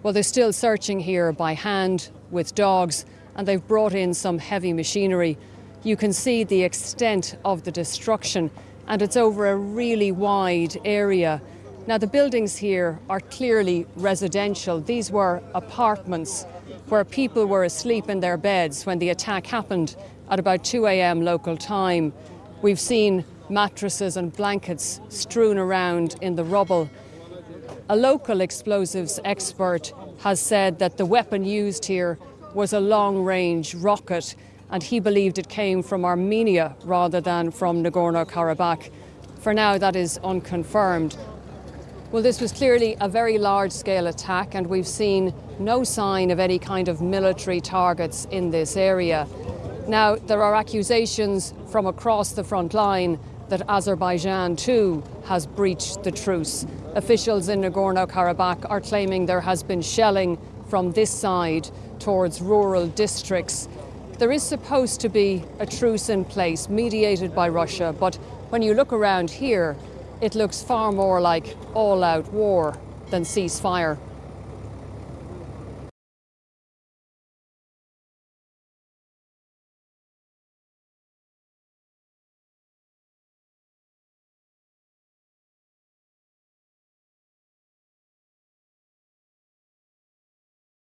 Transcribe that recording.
Well, they're still searching here by hand with dogs, and they've brought in some heavy machinery. You can see the extent of the destruction, and it's over a really wide area. Now, the buildings here are clearly residential. These were apartments where people were asleep in their beds when the attack happened at about 2 a.m. local time. We've seen mattresses and blankets strewn around in the rubble. A local explosives expert has said that the weapon used here was a long range rocket and he believed it came from Armenia rather than from Nagorno Karabakh. For now, that is unconfirmed. Well, this was clearly a very large scale attack, and we've seen no sign of any kind of military targets in this area. Now, there are accusations from across the front line that Azerbaijan too has breached the truce. Officials in Nagorno Karabakh are claiming there has been shelling from this side towards rural districts. There is supposed to be a truce in place mediated by Russia, but when you look around here, it looks far more like all out war than ceasefire.